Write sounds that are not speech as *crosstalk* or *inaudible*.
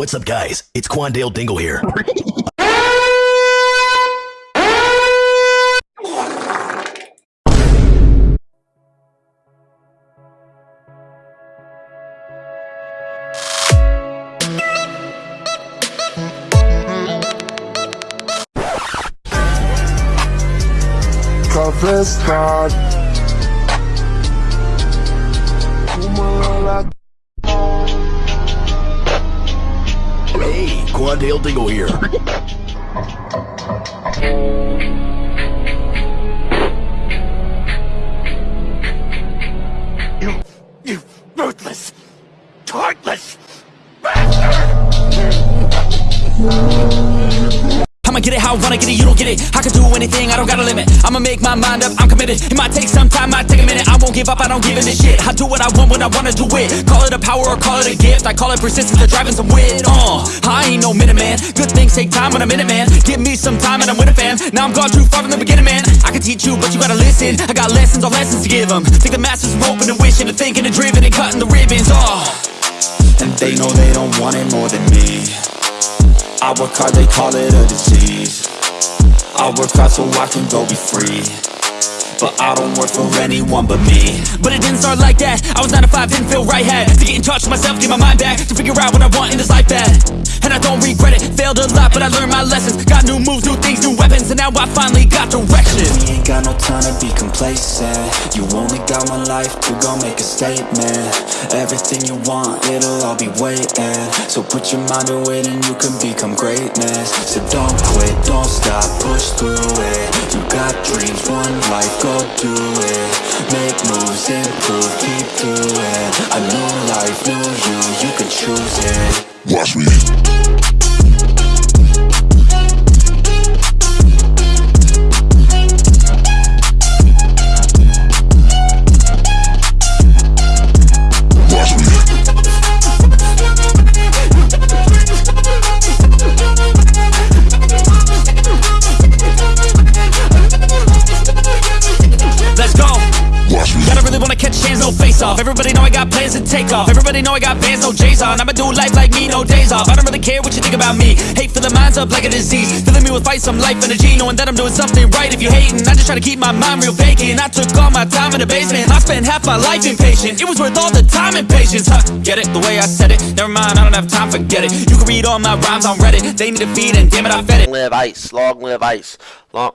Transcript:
What's up, guys? It's Quandale Dingle here. Confessar. Uma Hey, Quandale Dingle here. *laughs* I wanna get it, you don't get it. I can do anything, I don't got a limit. I'ma make my mind up, I'm committed. It might take some time, might take a minute. I won't give up, I don't give a shit. I do what I want when I wanna do it. Call it a power or call it a gift. I call it persistence the driving some wit. Uh, I ain't no man. Good things take time when I'm in it, man Give me some time and I'm with a fam Now I'm gone too far from the beginning, man. I can teach you, but you gotta listen. I got lessons all lessons to give them Think the masters are open and wishing And thinking and driven and cutting the ribbons, oh And they know they don't want it more than me I work hard, they call it a disease. I work hard so I can go be free. But I don't work for anyone but me. But it didn't start like that. I was 9 to 5, didn't feel right Had to get in touch with myself, get my mind back To figure out what I want in this life bad And I don't regret it, failed a lot But I learned my lessons. Got new moves, new things, new weapons And now I finally got direction got no time to be complacent. You only got one life to go make a statement. Everything you want, it'll all be waiting. So put your mind to it and you can become greatness. So don't quit, don't stop, push through it. You got dreams, one life, go do it. Make moves, improve, keep doing. A new life, new you, you can choose it. Watch me. Face off. Everybody know I got plans to take off. Everybody know I got bands, no J's on I'ma do life like me, no days off. I don't really care what you think about me. Hate filling minds up like a disease. Filling me with fight, some life energy Knowing that I'm doing something right. If you hating, I just try to keep my mind real vacant. I took all my time in the basement. I spent half my life impatient. It was worth all the time and patience Huh, get it, the way I said it. Never mind, I don't have time, forget it. You can read all my rhymes on Reddit. They need a feed and damn it, I fed it. Live ice, long live ice, long.